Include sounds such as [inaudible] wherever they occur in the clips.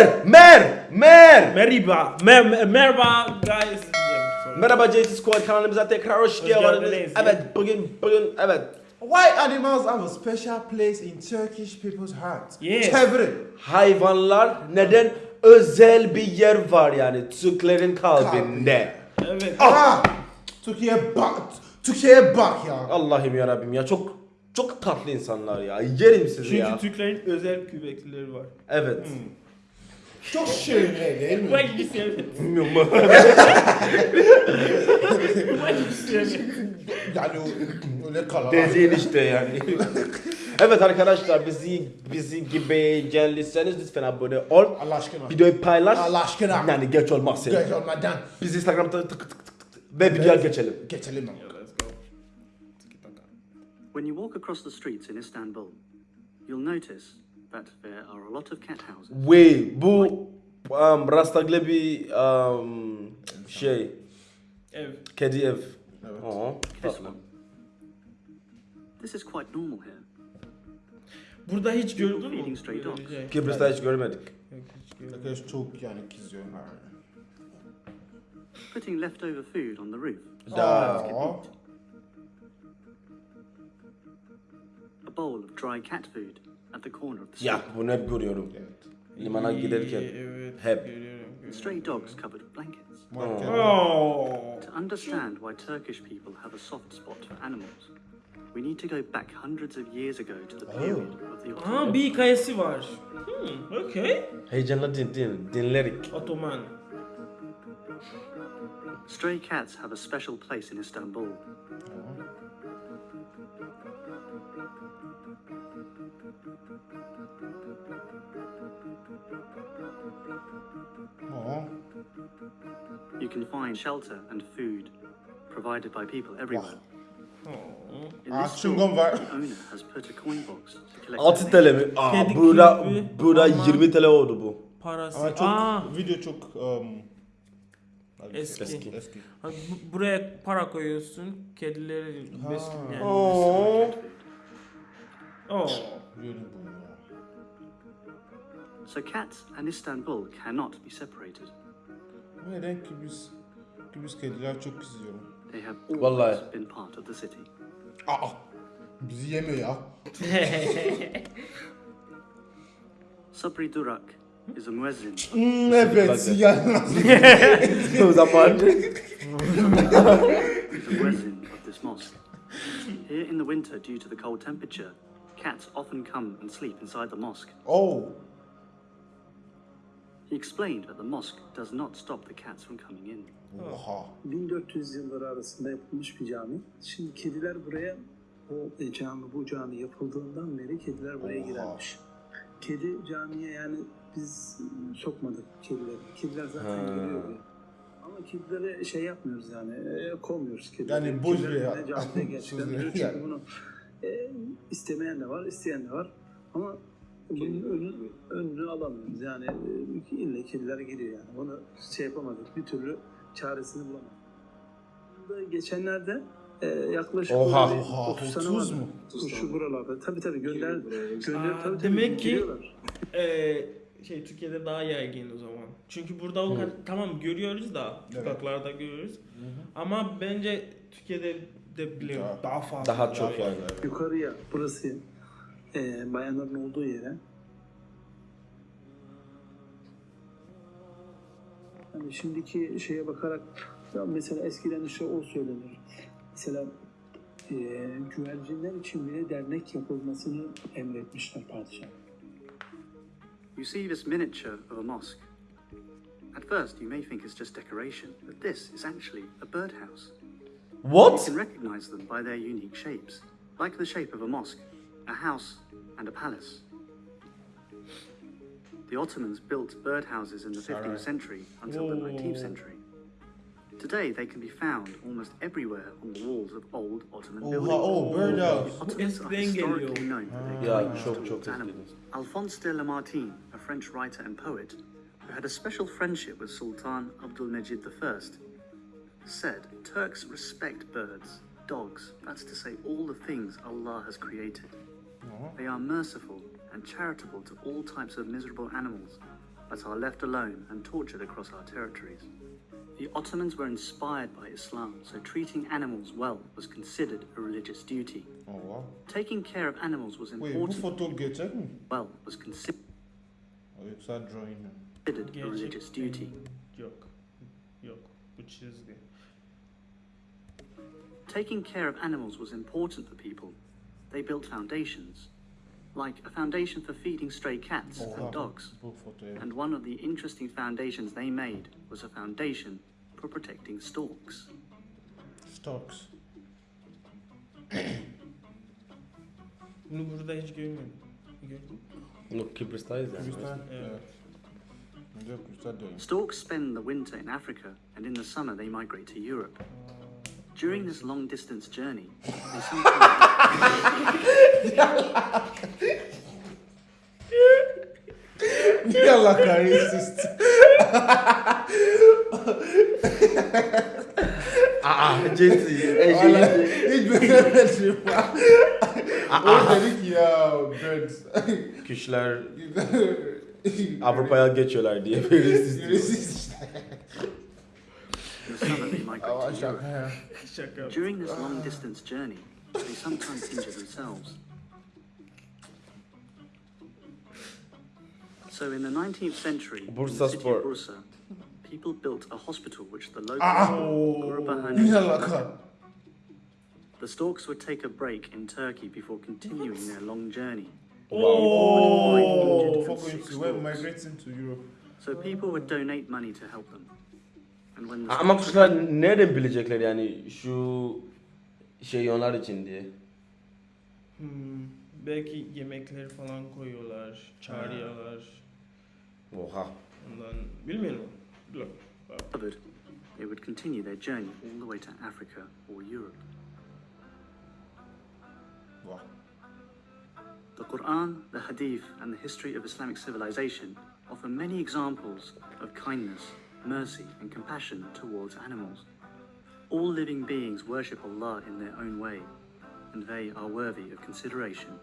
Mer! Mer! Mer! Merhaba. Mer mer- merhaba guys. Merhaba JT Squad kanalımıza tekrar hoş geldiniz. Evet bugün bugün evet. Why animals have a special place in Turkish people's hearts? Yes. Çeviri. Hayvanlar neden özel bir yer var yani Türklerin kalbinde. Evet. Ah! Türkiye bak. Türkiye'ye bak ya. Allah'ım ya Rabbim ya çok çok tatlı insanlar ya. Yerim sizi Çünkü ya. Türklerin özel kübeklileri var. Evet. Çok şöyle değil mi? Bak bir sevdim. Bilmiyorum. [laughs] Bak bir sevdim. Yani öyle kalan. Dediğin işte yani. [laughs] evet arkadaşlar bizi bizi gibi geldiyseniz lütfen abone ol. Allah aşkına. Videoyu paylaş. Allah aşkına. Yani geç olmazsa. Geç olmadan Biz Instagram'da tık tık tık tık tık ve videoya geçelim. geçelim. ama. Let's go. When you walk across the streets in Istanbul, you'll notice that there are a lot of cat houses. Ve bu um, Rastaglı bir um, şey Ev. kedi ev. Evet. Aa, This tatlı. one. This is quite normal here. Burada hiç gördün mü? Şey. Kıbrıs'ta hiç görmedik. Arkadaş çok yani kızıyor. Putting leftover food on the roof. Da. A bowl of dry cat food Ya bunu hep görüyorum. Limana giderken. Evet. Hep. Görüyorum, görüyorum. Stray dogs covered with blankets. Oh. To understand why Turkish people have a soft spot for animals, we need to go back hundreds of years ago to the period of the Ottoman Aa bir hikayesi var. Hmm, okay. Heyecanla din, din, dinlerik. Otoman. Stray cats have a special place in Istanbul. You can find shelter and food provided by people everywhere. Oh. Chewing gum var. the owner has put a coin box to collect 6 donations. TL mi? Aa, Kedi burada, gibi burada ama- 20 TL oldu bu. Parası. Ama çok Aa. video çok um, Eski. Eski. eski. Ha, bu- buraya para koyuyorsun. Kedileri besliyor. Yani. Oo. Oh. Böyle bu. So cats and Istanbul cannot be separated. Neden ki biz ki biz kediler çok kızıyor. They have always Vallahi. been part of the city. Aa. Bizi yemiyor ya. [laughs] Sabri Durak is a muezzin. Hmm, evet ya. o zaman is a muezzin of this mosque. Here in the winter, due to the cold temperature, cats often come and sleep inside the mosque. oh. He explained that the mosque does not stop the cats from coming in. Oha. 1400 yılları arasında yapılmış bir cami. Şimdi kediler buraya o e, cami bu cami yapıldığından beri kediler buraya Oha. girermiş. Kedi camiye yani biz sokmadık kedileri. Kediler zaten Ha. giriyor buraya. Ama kedilere şey yapmıyoruz yani e, kovmuyoruz kedileri. Yani boş bir ya. yine camide gerçekten. Çünkü yani. bunu e, istemeyen de var, isteyen de var. Ama bunun önü, önünü alamıyoruz. Yani e, ille kediler giriyor yani. Bunu şey yapamadık. Bir türlü çaresini bulamadık. Geçenlerde e, yaklaşık Oha, böyle oha, 30 sene 30 var. mu? Şu buralarda. Tabii tabii gönder, gönder Aa, tabii, tabii demek ki- giriyorlar. Ee, şey Türkiye'de daha yaygın o zaman. Çünkü burada o kadar tamam görüyoruz da Evet. sokaklarda görüyoruz. Ama bence Türkiye'de de bile Daha- daha fazla. daha çok yani. Yukarıya burası e, bayanların olduğu yere. Hani şimdiki şeye bakarak ya mesela eskiden işte o söylenir. Mesela e, güvercinler için bile dernek yapılmasını emretmişler padişah. You see this miniature of a mosque. At first, you may think it's just decoration, but this is actually a birdhouse. You What? can recognize them by their unique shapes, like the shape of a mosque, a house, and a palace. The Ottomans built birdhouses in the 15th century until the 19th century. Today, they can be found almost everywhere on the walls of old Ottoman Oha buildings. oh birdhouse. Ottomans are eskiden historically geliyor. known for their Ya kindness çok çok animals. Alphonse de Lamartine, a French writer and poet, who had a special friendship with Sultan Abdulmejid I, said Turks respect birds, dogs, that's to say, all the things Allah has created. They are merciful and charitable to all types of miserable animals, but are left alone and tortured across our territories. The Ottomans were inspired by Islam, so treating animals well was considered a religious duty. Allah. Taking care of animals was important foto gerçek mi? well was considered Yoksa drawing mi? a religious duty. Yok. Yok. Bu çizgi. Taking care of animals was important for people. They built foundations, like a foundation for feeding stray cats Oha. and dogs. Bu foto evet. And one of the interesting foundations they made was a foundation for protecting storks. Storks. Bunu burada hiç görmedim. Gördün mü? Yok Kıbrıs'tayız yani. Kıbrıs'tan. Evet. Evet. Önce Kıbrıs'ta diyorum. Storks spend the winter in Africa, and in the summer they migrate to Europe. During this long distance journey, they sometimes Niye Allah kahretsin? Aa Jesse. Hiç beğenmedim. o dedi ki ya birds. [laughs] Kuşlar Avrupa'ya geçiyorlar diye böyle siz Yürüsüz işte. in the summer they migrate Ama to Europe. şaka ya. Şaka. yaptım. During this long distance journey, they sometimes injure themselves. So in the 19th century, in the city Spor. of Bursa, people built a hospital which the locals Ah! called Niye Gurbahanesi. The storks would take a break in Turkey before continuing their long journey. Oh, Injured fuck six into we're storks. migrating to Europe. So people would donate money to help them. Ama kuşlar nereden bilecekler yani şu şey onlar için diye. Hmm, belki yemekleri falan koyuyorlar, çağırıyorlar. Oha. Ondan bilmiyorum. Dur. recovered, they would continue their journey all the way to Africa or Europe. Vah. The Quran, the Hadith, and the history of Islamic civilization offer many examples of kindness, mercy, and compassion towards animals. All living beings worship Allah in their own way, and they are worthy of consideration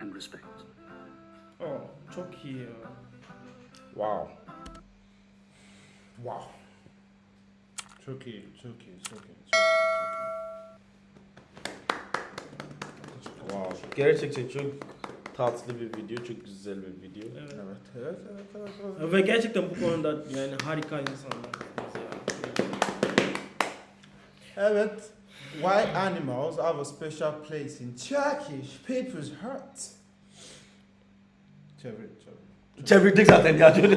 and respect. Oh, çok iyi ya. Wow. Wow. Çok iyi, çok iyi, çok iyi, çok iyi. Wow. Gerçekten çok tatlı bir video, çok güzel bir video. Evet. Evet, evet, evet, evet, evet. Ve gerçekten bu konuda yani harika insanlar. Evet. Why animals have a special place in Turkish people's hearts? Çevir, çevir. Çevirdik zaten ya şöyle.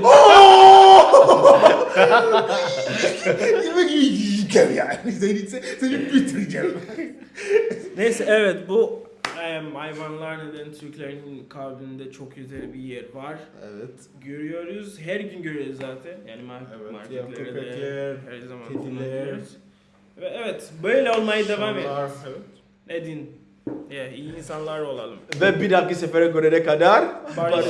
Seni, seni bitireceğim. Neyse evet bu hayvanlar neden Türklerin kalbinde çok güzel bir yer var. Evet. Görüyoruz, her gün görüyoruz zaten. Yani Evet, marketlerde her zaman kediler. evet böyle olmaya devam et. Evet. Edin. Ya, iyi insanlar olalım. Ve bir dahaki sefere görene kadar Barış.